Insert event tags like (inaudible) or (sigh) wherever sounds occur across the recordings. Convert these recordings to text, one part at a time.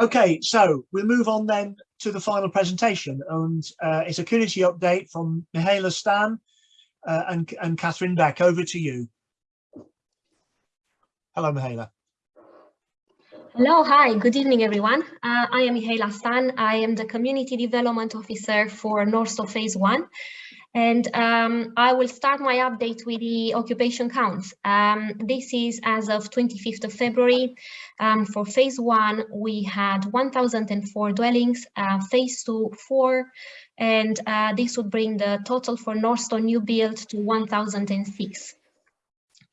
Okay, so we'll move on then to the final presentation and uh, it's a community update from Mihaela Stan uh, and, and Catherine Beck. Over to you. Hello, Mihaela. Hello, hi, good evening, everyone. Uh, I am Mihaela Stan. I am the Community Development Officer for Northstowe Phase 1. And um, I will start my update with the occupation counts. Um, this is as of 25th of February. Um, for phase one, we had 1,004 dwellings, uh, phase two, four, and uh, this would bring the total for Northstowe new build to 1,006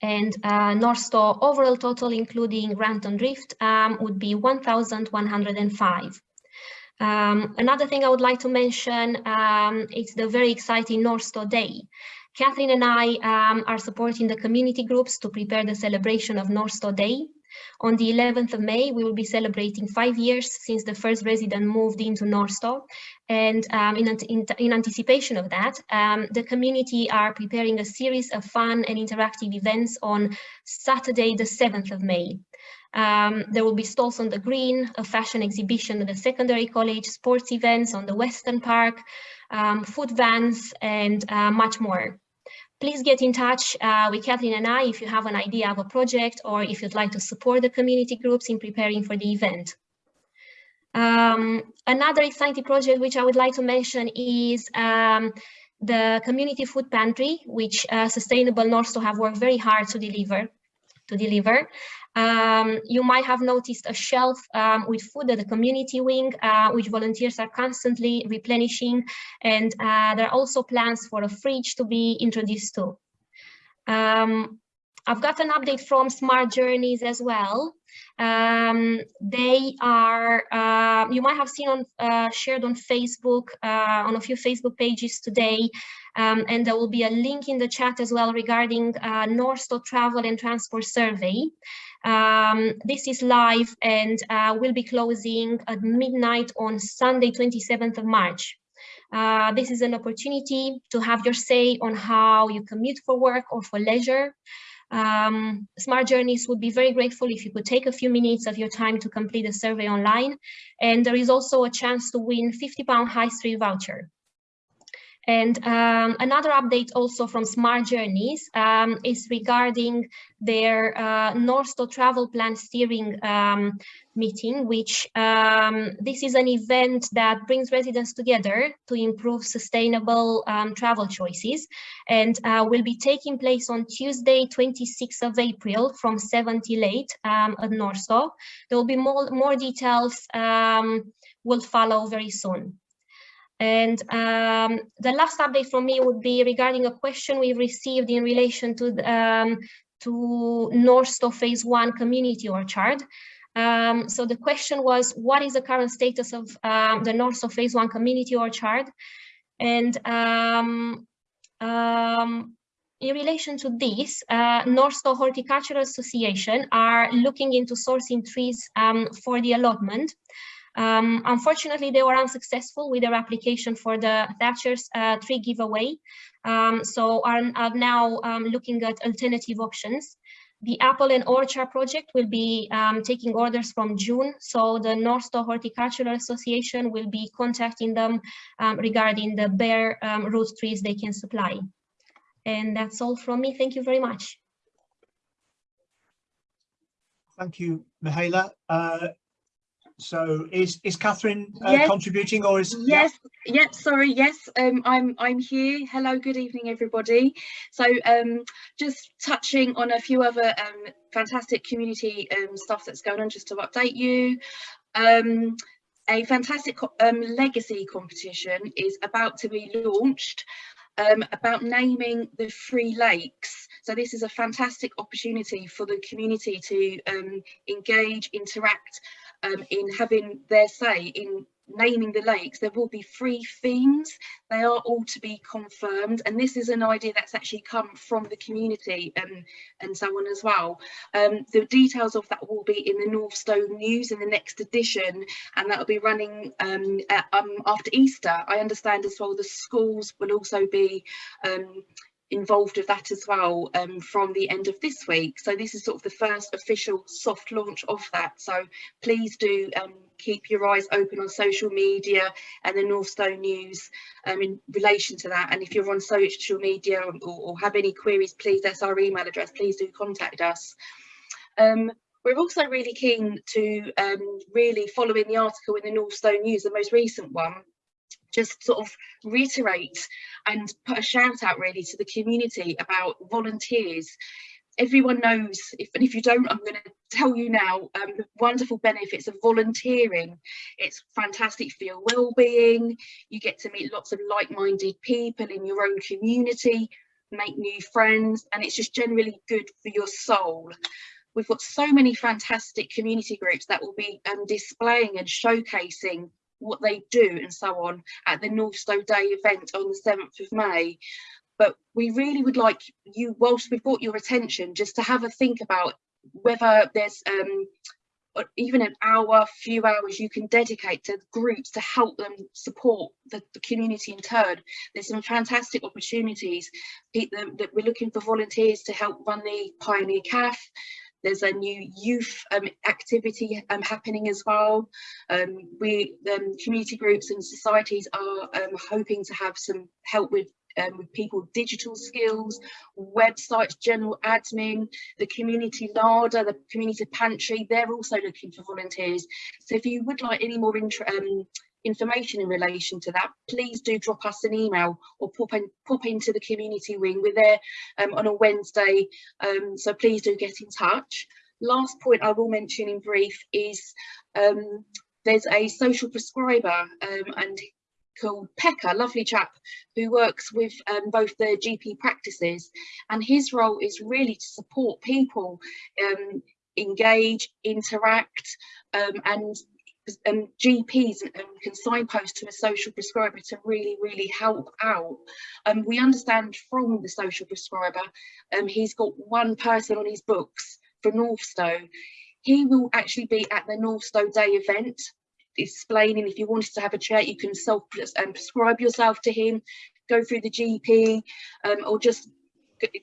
and uh, Northstowe overall total, including Rampton Drift, um, would be 1,105. Um, another thing I would like to mention um, is the very exciting Northstowe Day. Catherine and I um, are supporting the community groups to prepare the celebration of Northstowe Day. On the 11th of May, we will be celebrating five years since the first resident moved into Northstowe. And um, in, in, in, anticipation of that, um, the community are preparing a series of fun and interactive events on Saturday, the 7th of May. Um, there will be stalls on the green, a fashion exhibition at the secondary college, sports events on the Western Park, um, food vans, and uh, much more. Please get in touch uh, with Kathleen and I if you have an idea of a project or if you'd like to support the community groups in preparing for the event. Um, another exciting project which I would like to mention is um, the community food pantry, which uh, Sustainable Northstowe have worked very hard to deliver. To deliver. Um, you might have noticed a shelf um, with food at the community wing, uh, which volunteers are constantly replenishing. And uh, there are also plans for a fridge to be introduced too. Um, I've got an update from Smart Journeys as well. Um, they are, uh, you might have seen on uh, shared on Facebook, uh, on a few Facebook pages today, um, and there will be a link in the chat as well regarding uh, Northstowe Travel and Transport Survey. Um, this is live and uh, will be closing at midnight on Sunday, 27th of March. Uh, this is an opportunity to have your say on how you commute for work or for leisure. Um, Smart Journeys would be very grateful if you could take a few minutes of your time to complete the survey online. And there is also a chance to win 50 pound high street voucher. And um, another update also from Smart Journeys um, is regarding their uh, Northstowe Travel Plan Steering um, meeting, which um, this is an event that brings residents together to improve sustainable um, travel choices and uh, will be taking place on Tuesday, 26th of April from 7 till 8 um, at Northstowe. There will be more, more details will follow very soon. And um, the last update from me would be regarding a question we received in relation to um, to Northstowe Phase 1 Community Orchard. Um, so the question was, what is the current status of um, the Northstowe Phase 1 Community Orchard? And um, um, in relation to this, uh, Northstowe Horticultural Association are looking into sourcing trees um, for the allotment. Um, unfortunately, they were unsuccessful with their application for the Thatcher's uh, tree giveaway, um, so are, are now um, looking at alternative options. The apple and orchard project will be um, taking orders from June, so the Northstowe Horticultural Association will be contacting them um, regarding the bare um, root trees they can supply. And that's all from me. Thank you very much. Thank you, Mihaela. Uh, so is is Catherine uh, yes. contributing or is yes yeah. yep sorry yes um I'm I'm here hello good evening everybody so um just touching on a few other um fantastic community um stuff that's going on just to update you um a fantastic um, legacy competition is about to be launched um, about naming the free lakes. So this is a fantastic opportunity for the community to um, engage, interact um, in having their say in naming the lakes there will be three themes they are all to be confirmed. And this is an idea that's actually come from the community um, and so on as well. Um, the details of that will be in the Northstowe News in the next edition and that will be running um, at, um, after Easter. I understand as well the schools will also be um, involved with that as well um, from the end of this week. So this is sort of the first official soft launch of that. So please do um, keep your eyes open on social media and the Northstowe News um, in relation to that. And if you're on social media or, or have any queries, please, that's our email address, please do contact us. Um, we're also really keen to um, really follow in the article in the Northstowe News, the most recent one, just sort of reiterate and put a shout out really to the community about volunteers. Everyone knows if and if you don't i'm going to tell you now um, the wonderful benefits of volunteering. It's fantastic for your well-being. You get to meet lots of like-minded people in your own community make new friends and it's just generally good for your soul. We've got so many fantastic community groups that will be um, displaying and showcasing what they do and so on at the North Northstowe Day event on the 7th of May but we really would like you, whilst we've got your attention, just to have a think about whether there's um, even an hour, few hours you can dedicate to groups to help them support the, the community in turn. There's some fantastic opportunities. that we're looking for volunteers to help run the Pioneer CAF. There's a new youth um, activity um, happening as well. Um, we, um, community groups and societies are um, hoping to have some help with um, with people digital skills, websites, general admin, the community larder, the community pantry, they're also looking for volunteers. So if you would like any more um, information in relation to that, please do drop us an email or pop, in, pop into the community wing. We're there um, on a Wednesday, um, so please do get in touch. Last point I will mention in brief is um, there's a social prescriber um, and called Pekka, lovely chap, who works with um, both the GP practices. And his role is really to support people um, engage, interact, um, and um, GPs and can signpost to a social prescriber to really, really help out. Um, we understand from the social prescriber, um, he's got one person on his books for Northstowe. He will actually be at the Northstowe Day event explaining if you wanted to have a chat you can self um, prescribe yourself to him go through the gp um, or just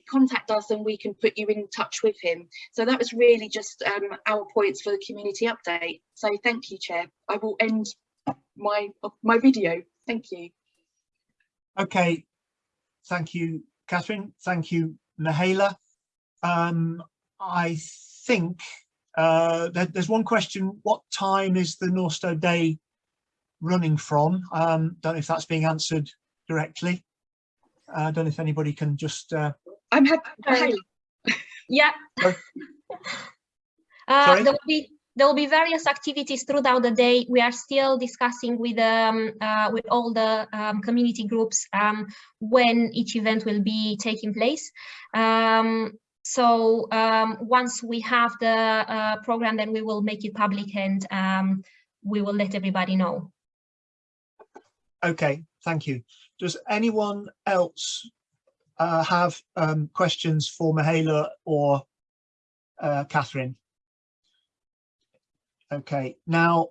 contact us and we can put you in touch with him. So that was really just um, our points for the community update. So thank you chair. I will end my my video. Thank you. Okay. Thank you catherine. Thank you Mihaela um i think uh, there, there's one question, what time is the Northstowe Day running from? Um, don't know if that's being answered directly. I uh, don't know if anybody can just... Uh... I'm happy. Yeah. (laughs) uh, there will be there will be various activities throughout the day. We are still discussing with um, uh, with all the um, community groups um, when each event will be taking place. Um, so um, once we have the uh, program, then we will make it public and um, we will let everybody know. Okay, thank you. Does anyone else uh, have um, questions for Mihaela or uh, Catherine? Okay, now